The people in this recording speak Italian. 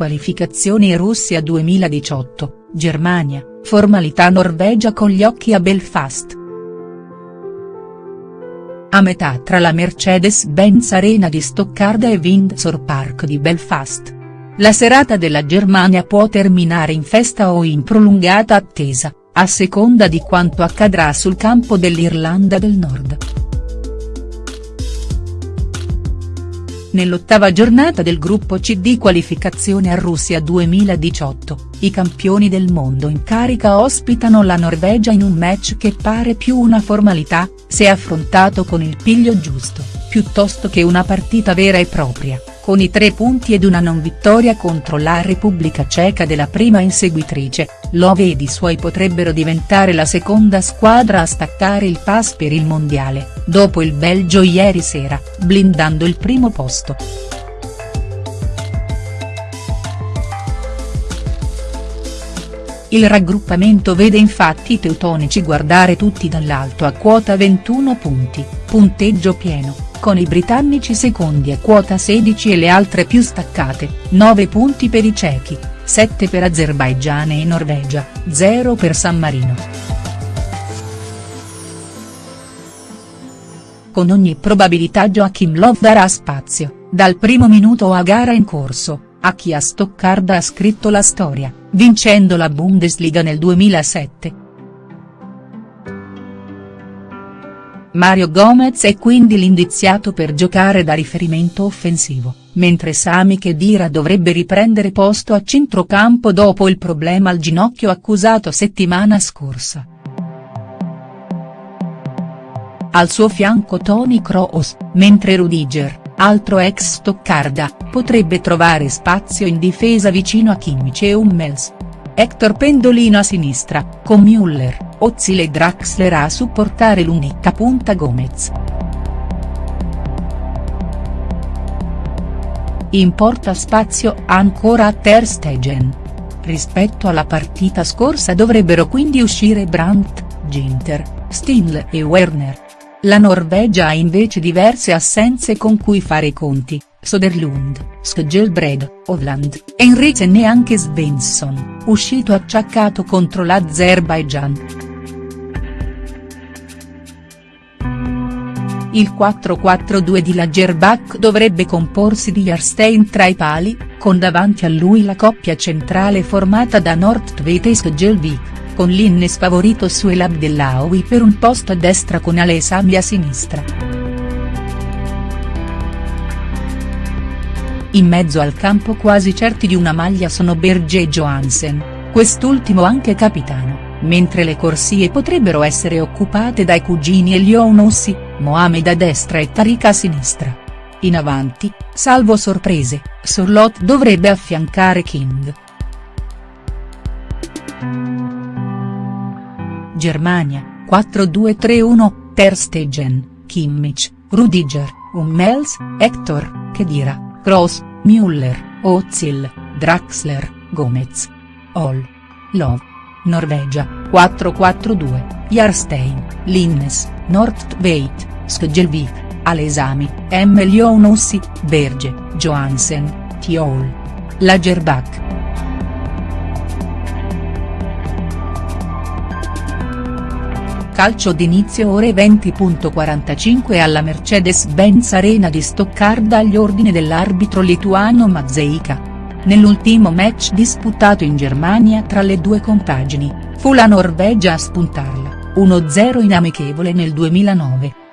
Qualificazioni Russia 2018, Germania, formalità Norvegia con gli occhi a Belfast. A metà tra la Mercedes-Benz Arena di Stoccarda e Windsor Park di Belfast. La serata della Germania può terminare in festa o in prolungata attesa, a seconda di quanto accadrà sul campo dell'Irlanda del Nord. Nell'ottava giornata del gruppo C di qualificazione a Russia 2018, i campioni del mondo in carica ospitano la Norvegia in un match che pare più una formalità, se affrontato con il piglio giusto, piuttosto che una partita vera e propria con i tre punti ed una non vittoria contro la Repubblica Ceca della prima inseguitrice, Love ed i suoi potrebbero diventare la seconda squadra a staccare il pass per il mondiale, dopo il Belgio ieri sera, blindando il primo posto. Il raggruppamento vede infatti i teutonici guardare tutti dall'alto a quota 21 punti, punteggio pieno con i britannici secondi a quota 16 e le altre più staccate, 9 punti per i cechi, 7 per Azerbaigian e Norvegia, 0 per San Marino. Con ogni probabilità Joachim Love darà spazio, dal primo minuto a gara in corso, a chi a Stoccarda ha scritto la storia, vincendo la Bundesliga nel 2007, Mario Gomez è quindi l'indiziato per giocare da riferimento offensivo, mentre Sami Khedira dovrebbe riprendere posto a centrocampo dopo il problema al ginocchio accusato settimana scorsa. Al suo fianco Tony Kroos, mentre Rudiger, altro ex Stoccarda, potrebbe trovare spazio in difesa vicino a Kimmich e Hummels. Hector Pendolino a sinistra, con Müller, Ozil e Draxler a supportare l'unica punta Gomez. Importa spazio ancora a Ter Stegen. Rispetto alla partita scorsa dovrebbero quindi uscire Brandt, Ginter, Stinl e Werner. La Norvegia ha invece diverse assenze con cui fare i conti, Soderlund, Skjelbred, Hovland, Henriksen e anche Svensson, uscito acciaccato contro l'Azerbaijan. Il 4-4-2 di Lagerbach dovrebbe comporsi di Jarstein tra i pali, con davanti a lui la coppia centrale formata da Nordtveit e Skjelvik, con l'Innes favorito su El Abdellaoui per un posto a destra con Alessami a sinistra. In mezzo al campo quasi certi di una maglia sono Berge e Johansen, quest'ultimo anche capitano mentre le corsie potrebbero essere occupate dai cugini Elionossi, Mohamed a destra e Tariq a sinistra. In avanti, salvo sorprese, Sorlot dovrebbe affiancare King. Germania, 4-2-3-1, Ter Stegen, Kimmich, Rudiger, Hummels, Hector, Kedira, Kroos, Müller, Ozil, Draxler, Gomez. All. Love. Norvegia, 4-4-2, Jarstein, Linnes, Nordtveit, Skjelvik, Alesami, M. Lionossi, Berge, Johansen, Tiol. Lagerbach. Calcio d'inizio ore 20.45 alla Mercedes-Benz Arena di Stoccarda agli ordini dell'arbitro lituano Mazzeika. Nell'ultimo match disputato in Germania tra le due compagini, fu la Norvegia a spuntarla, 1-0 in amichevole nel 2009.